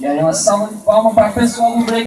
E aí uma salva de palmas para a pessoa do break.